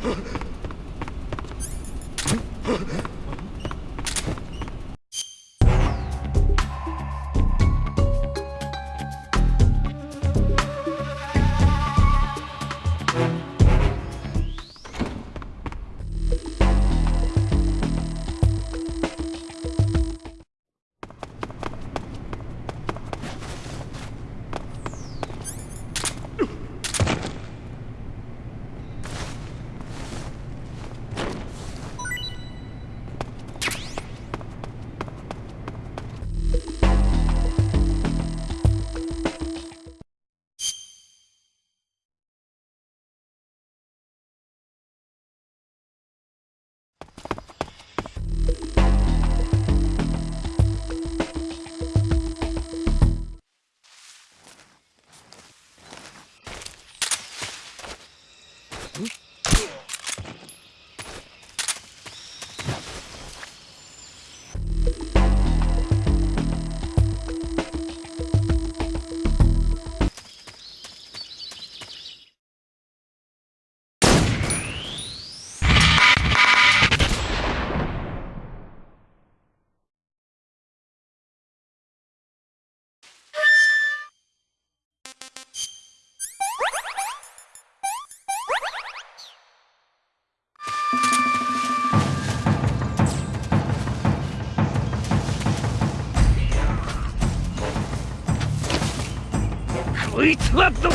Huh? こいつはどこ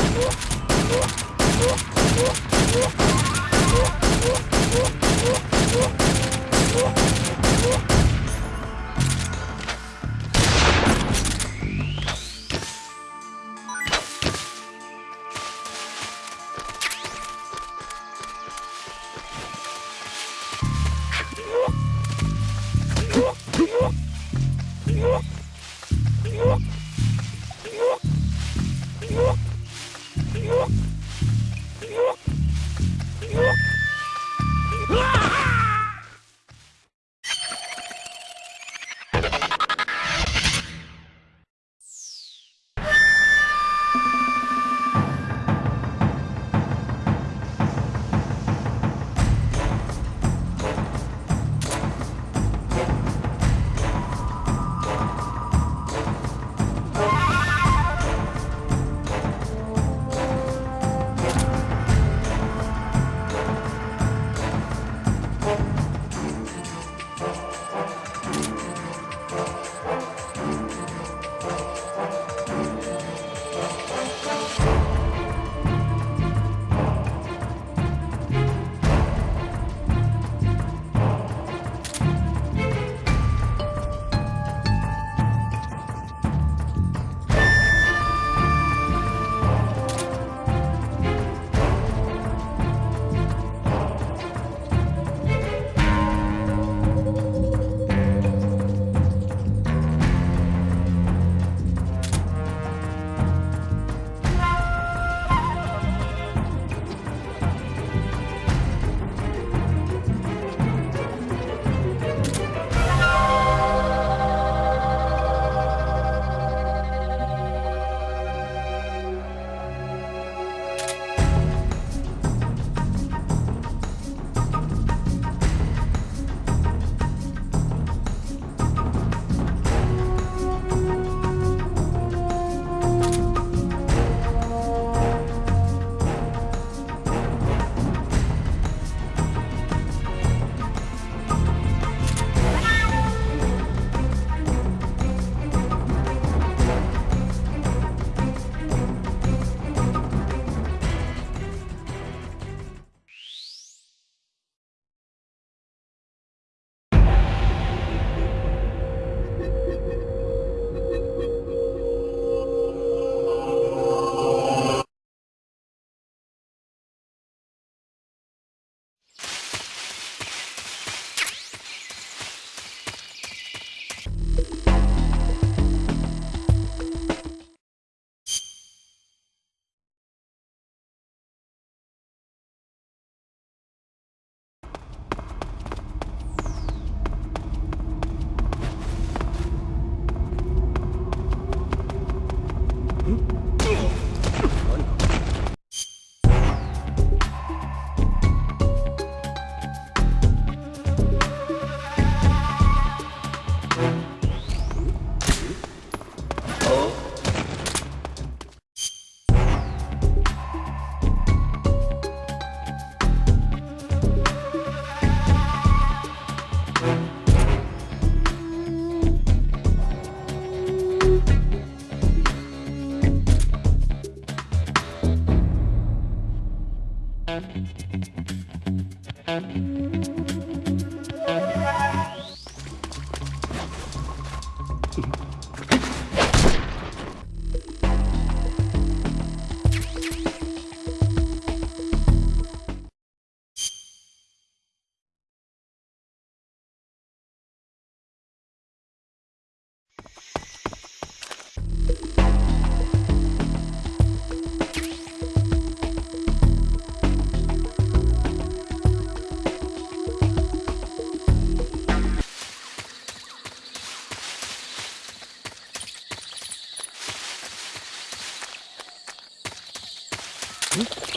Hmm?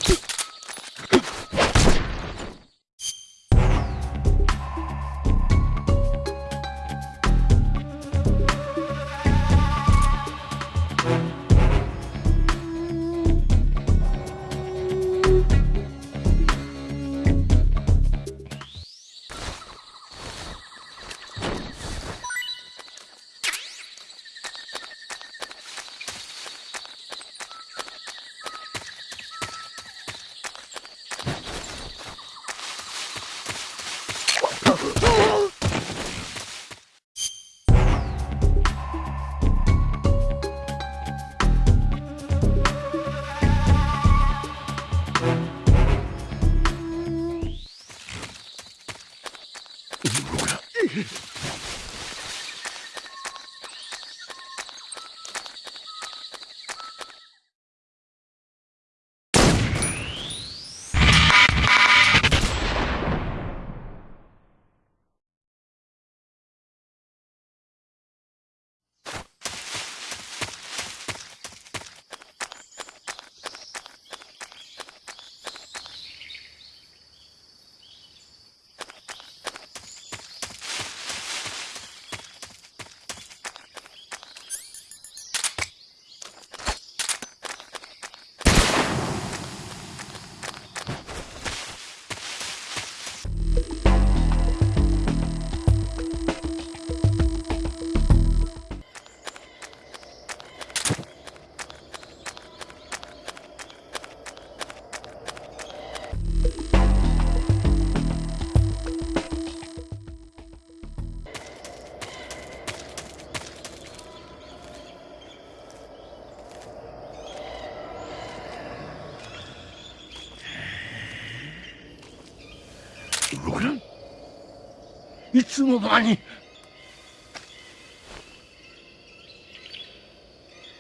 の間に。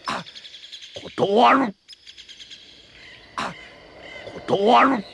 あ断る。あ断る。